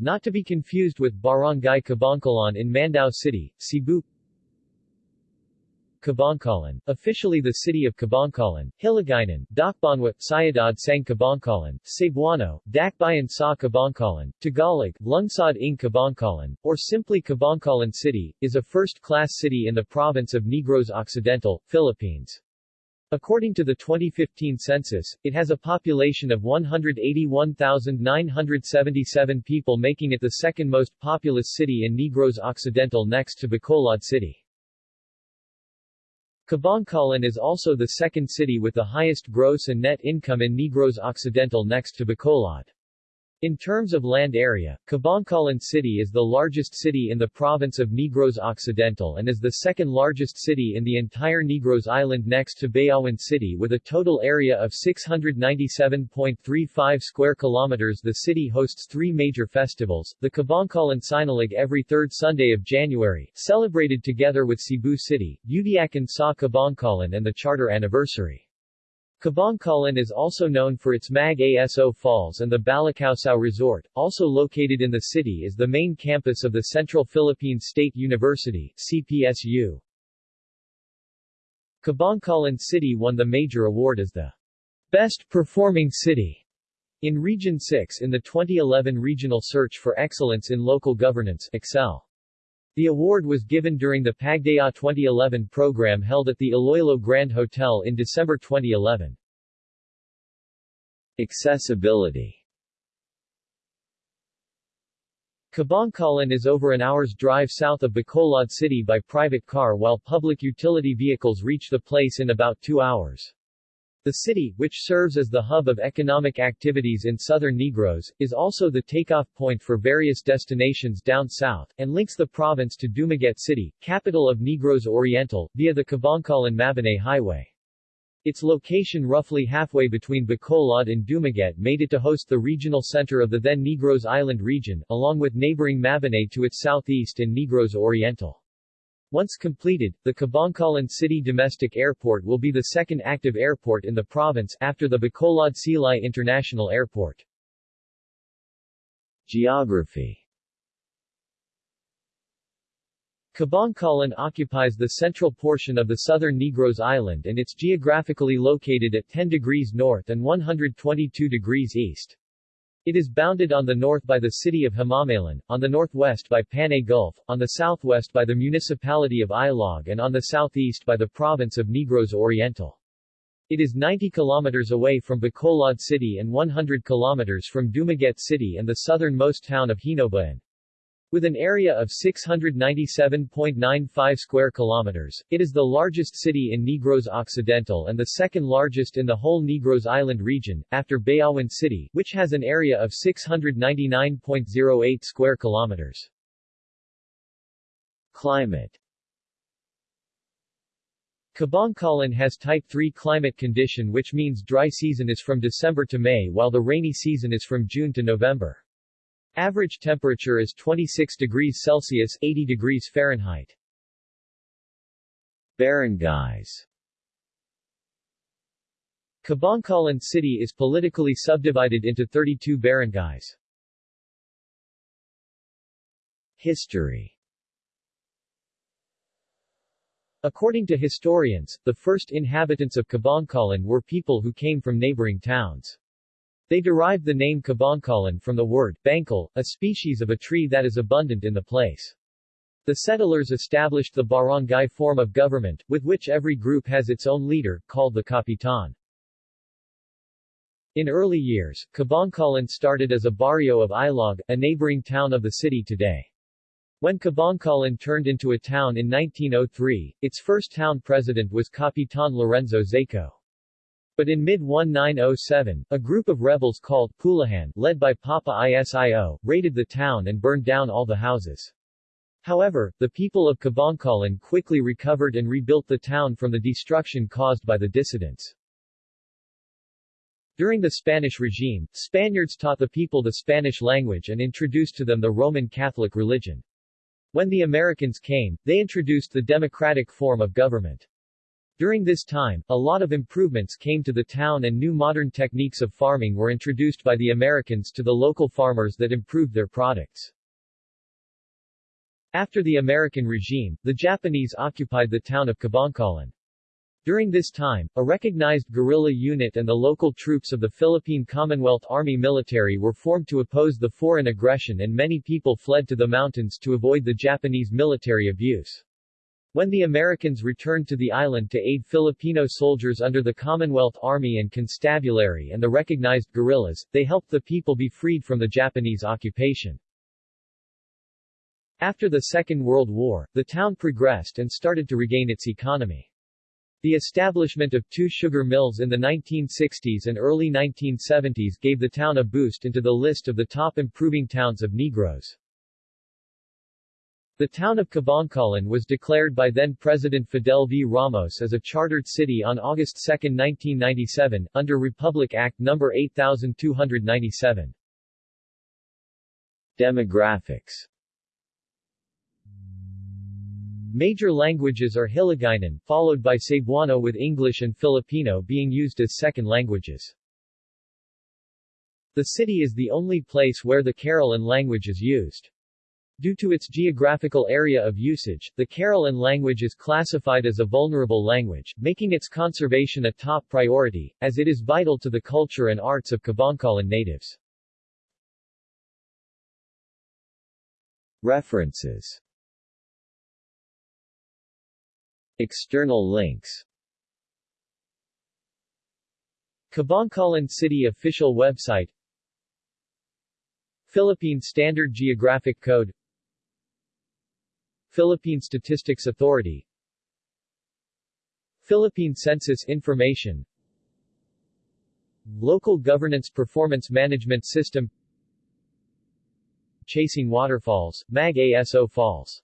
not to be confused with Barangay Cabancalan in Mandaue City, Cebu Kabankalan, officially the city of Kabankalan, Hiligaynon, Dakbanwa, Sayadad Sang Kabankalan, Cebuano, Dakbayan sa Kabankalan, Tagalog, Lungsod ng Kabankalan, or simply Kabankalan City, is a first-class city in the province of Negros Occidental, Philippines. According to the 2015 census, it has a population of 181,977 people making it the second most populous city in Negros Occidental next to Bacolod City. Kabankalan is also the second city with the highest gross and net income in Negros Occidental next to Bacolod. In terms of land area, Kabankalan City is the largest city in the province of Negros Occidental and is the second largest city in the entire Negros Island next to Bayawan City with a total area of 697.35 square kilometers. The city hosts three major festivals, the Kabankalan Sinulog every third Sunday of January, celebrated together with Cebu City, Udyakan sa Kabankalan and the Charter Anniversary. Kabankalan is also known for its Mag-Aso Falls and the Balacausao Resort. Also located in the city is the main campus of the Central Philippine State University CPSU. Kabankalan City won the major award as the Best Performing City in Region 6 in the 2011 Regional Search for Excellence in Local Governance Excel. The award was given during the Pagdaya 2011 program held at the Iloilo Grand Hotel in December 2011. Accessibility Kabankalan is over an hour's drive south of Bacolod City by private car while public utility vehicles reach the place in about two hours. The city, which serves as the hub of economic activities in southern Negros, is also the takeoff point for various destinations down south, and links the province to Dumaguete City, capital of Negros Oriental, via the Kabankalan-Mabinay Highway. Its location roughly halfway between Bacolod and Dumaguete made it to host the regional center of the then Negros Island region, along with neighboring Mabinay to its southeast and Negros Oriental. Once completed, the Kabankalan City Domestic Airport will be the second active airport in the province after the Bacolod Silay International Airport. Geography Kabankalan occupies the central portion of the southern Negros Island and it's geographically located at 10 degrees north and 122 degrees east. It is bounded on the north by the city of Himamaylan, on the northwest by Panay Gulf, on the southwest by the municipality of Ilog and on the southeast by the province of Negros Oriental. It is 90 kilometers away from Bacolod City and 100 kilometers from Dumaguete City and the southernmost town of Hinoba-an. With an area of 697.95 square kilometers, it is the largest city in Negros Occidental and the second largest in the whole Negros Island region, after Bayawan City, which has an area of 699.08 square kilometers. Climate Kabankalan has Type 3 climate condition which means dry season is from December to May while the rainy season is from June to November. Average temperature is 26 degrees Celsius 80 degrees Fahrenheit. Barangays Kabankalan City is politically subdivided into 32 barangays. History According to historians, the first inhabitants of Kabankalan were people who came from neighboring towns. They derived the name Kabankalan from the word bangkal, a species of a tree that is abundant in the place. The settlers established the barangay form of government, with which every group has its own leader, called the kapitan. In early years, Kabankalan started as a barrio of Ilog, a neighboring town of the city today. When Kabankalan turned into a town in 1903, its first town president was Kapitan Lorenzo Zaco. But in mid-1907, a group of rebels called Pulahan, led by Papa Isio, raided the town and burned down all the houses. However, the people of Kabankalan quickly recovered and rebuilt the town from the destruction caused by the dissidents. During the Spanish regime, Spaniards taught the people the Spanish language and introduced to them the Roman Catholic religion. When the Americans came, they introduced the democratic form of government. During this time, a lot of improvements came to the town and new modern techniques of farming were introduced by the Americans to the local farmers that improved their products. After the American regime, the Japanese occupied the town of Kabankalan. During this time, a recognized guerrilla unit and the local troops of the Philippine Commonwealth Army military were formed to oppose the foreign aggression and many people fled to the mountains to avoid the Japanese military abuse. When the Americans returned to the island to aid Filipino soldiers under the Commonwealth Army and Constabulary and the recognized guerrillas, they helped the people be freed from the Japanese occupation. After the Second World War, the town progressed and started to regain its economy. The establishment of two sugar mills in the 1960s and early 1970s gave the town a boost into the list of the top improving towns of Negros. The town of Kabankalan was declared by then-President Fidel V. Ramos as a chartered city on August 2, 1997, under Republic Act No. 8297. Demographics Major languages are Hiligaynon, followed by Cebuano with English and Filipino being used as second languages. The city is the only place where the Carolan language is used. Due to its geographical area of usage, the Carolan language is classified as a vulnerable language, making its conservation a top priority, as it is vital to the culture and arts of Kabankalan natives. References External links Kabankalan City official website Philippine Standard Geographic Code Philippine Statistics Authority. Philippine Census Information. Local Governance Performance Management System. Chasing Waterfalls, MAG ASO Falls